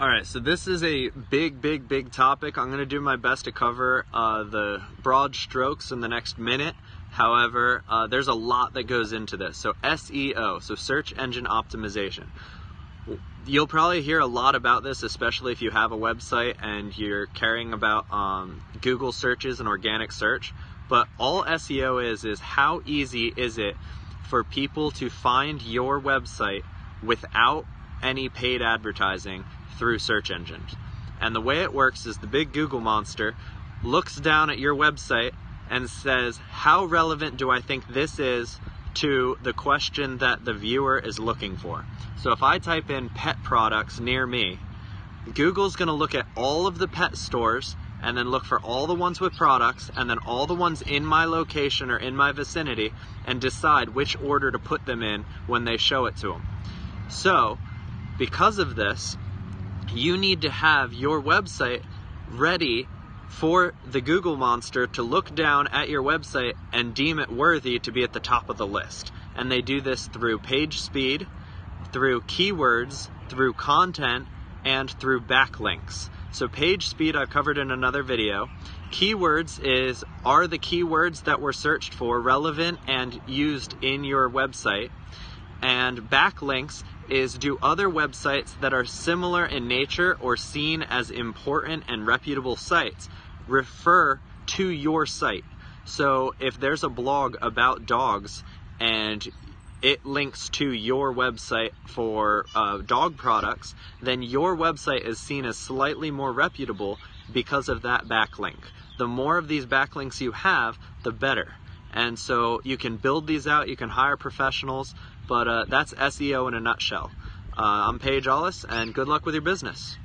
All right, so this is a big, big, big topic. I'm going to do my best to cover uh, the broad strokes in the next minute. However, uh, there's a lot that goes into this. So, SEO, so search engine optimization. You'll probably hear a lot about this, especially if you have a website and you're caring about um, Google searches and organic search. But all SEO is, is how easy is it for people to find your website without any paid advertising through search engines. And the way it works is the big Google monster looks down at your website and says, How relevant do I think this is to the question that the viewer is looking for? So if I type in pet products near me, Google's going to look at all of the pet stores and then look for all the ones with products and then all the ones in my location or in my vicinity and decide which order to put them in when they show it to them. So, because of this, you need to have your website ready for the Google monster to look down at your website and deem it worthy to be at the top of the list. And they do this through page speed, through keywords, through content, and through backlinks. So page speed I've covered in another video. Keywords is are the keywords that were searched for relevant and used in your website? And backlinks is do other websites that are similar in nature or seen as important and reputable sites refer to your site. So if there's a blog about dogs and it links to your website for uh, dog products, then your website is seen as slightly more reputable because of that backlink. The more of these backlinks you have, the better. And so you can build these out, you can hire professionals, but uh, that's SEO in a nutshell. Uh, I'm Paige Allis, and good luck with your business.